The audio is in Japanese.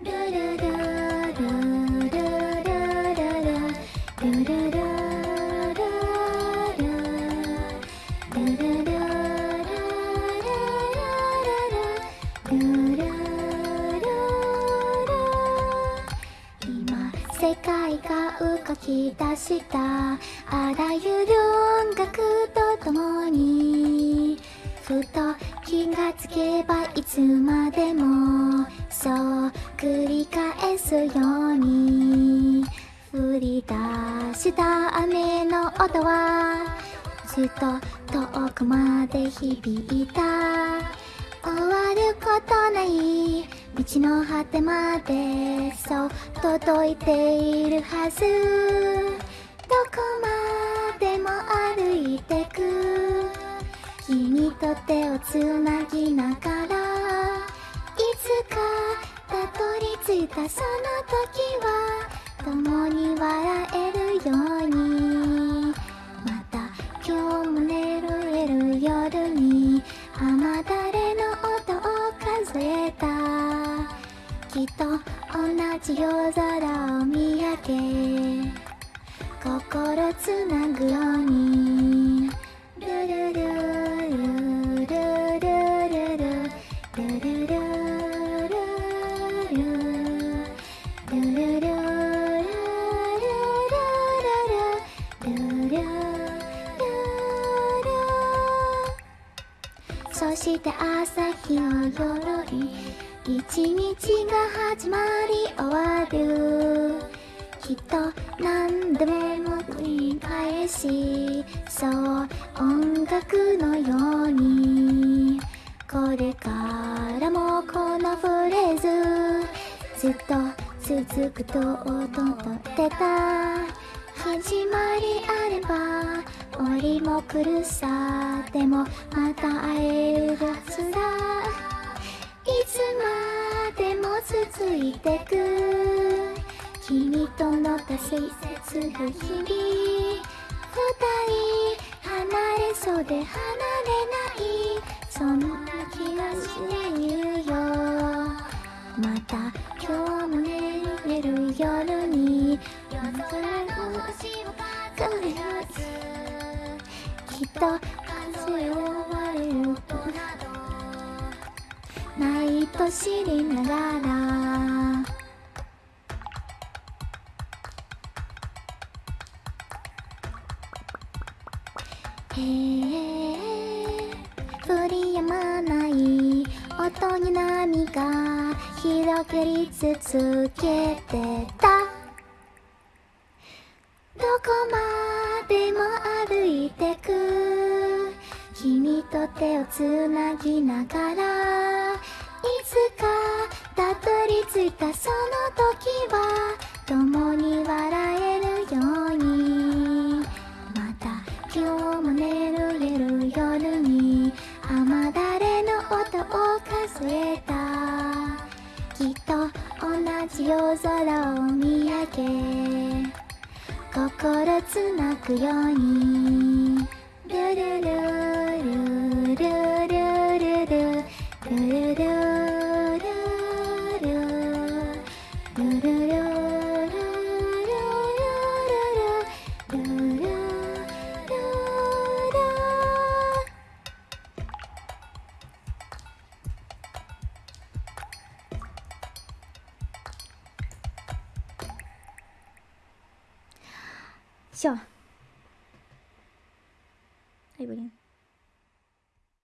世界が動き出したあらゆる音楽とともにふと気がつけばいつまでもそう繰り返すように降り出した雨の音はずっと遠くまで響いた終わることない道の果てまでそう届いているはずどこまでも歩いてく君と手をつなぎながらしたその時は共に笑えるようにまた今日も寝るえる夜に雨だれの音を数えたきっと同じ夜空を見上げ心つなぐよして朝日を鎧一日が始まり終わる。きっと何度も繰り返しそう音楽のように。これからもこのフレーズずっと続くと音と出た。始まりあれば折も来るさでもまた会えるはずだい。つまでも続いてく。君との大切な日々二人離れそうで離れない。そんな気がしていうよ。また今日も寝れる夜に。夜空の星を数えつ風を割れる毎年りながら。へえ振りやまない音に波が広くり続けてた。どこまでと手をつなぎながらいつかたどり着いたその時は共に笑えるようにまた今日も眠れる夜に雨だれの音を数えた。きっと同じ夜空を見上げ心つなくように。笑，他有点。